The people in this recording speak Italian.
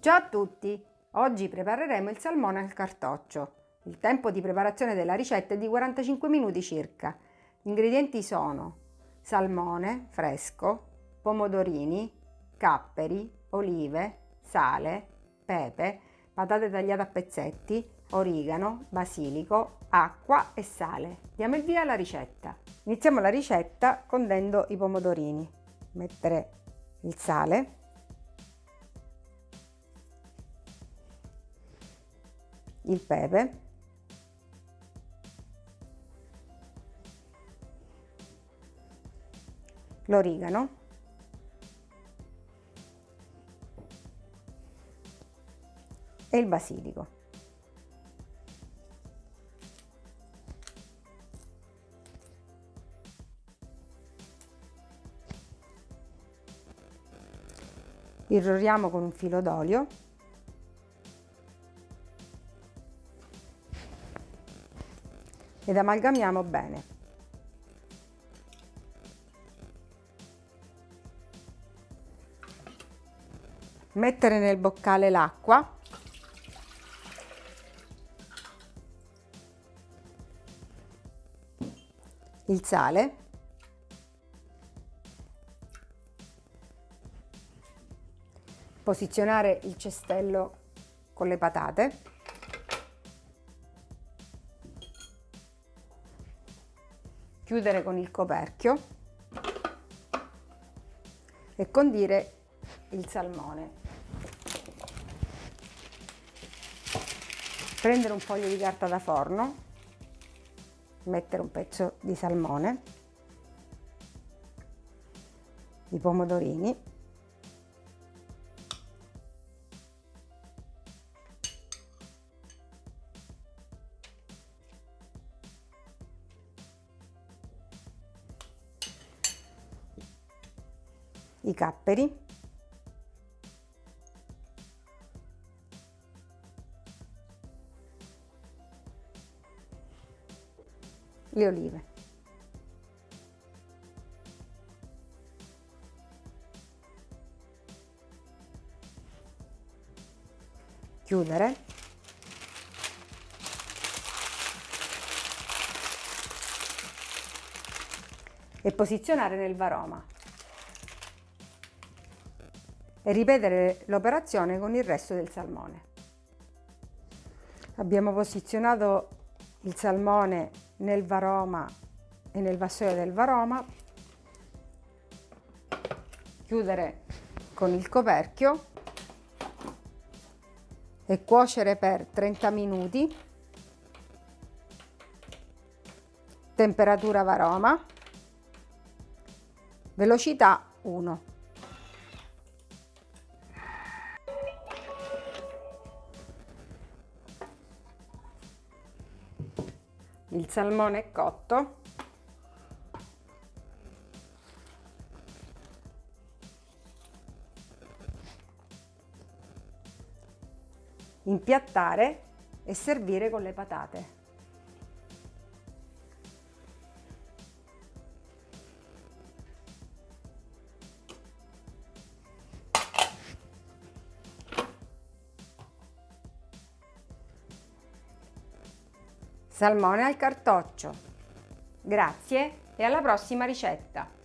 Ciao a tutti! Oggi prepareremo il salmone al cartoccio. Il tempo di preparazione della ricetta è di 45 minuti circa. Gli ingredienti sono salmone fresco, pomodorini, capperi, olive, sale, pepe, patate tagliate a pezzetti, origano, basilico, acqua e sale. Diamo il via alla ricetta. Iniziamo la ricetta condendo i pomodorini. Mettere il sale il pepe, l'origano, e il basilico. Irroriamo con un filo d'olio ed amalgamiamo bene. Mettere nel boccale l'acqua. Il sale. Posizionare il cestello con le patate chiudere con il coperchio e condire il salmone. Prendere un foglio di carta da forno, mettere un pezzo di salmone, i pomodorini i capperi, le olive. Chiudere. E posizionare nel varoma e ripetere l'operazione con il resto del salmone. Abbiamo posizionato il salmone nel varoma e nel vassoio del varoma, chiudere con il coperchio e cuocere per 30 minuti, temperatura varoma, velocità 1. Il salmone cotto. Impiattare e servire con le patate Salmone al cartoccio. Grazie e alla prossima ricetta!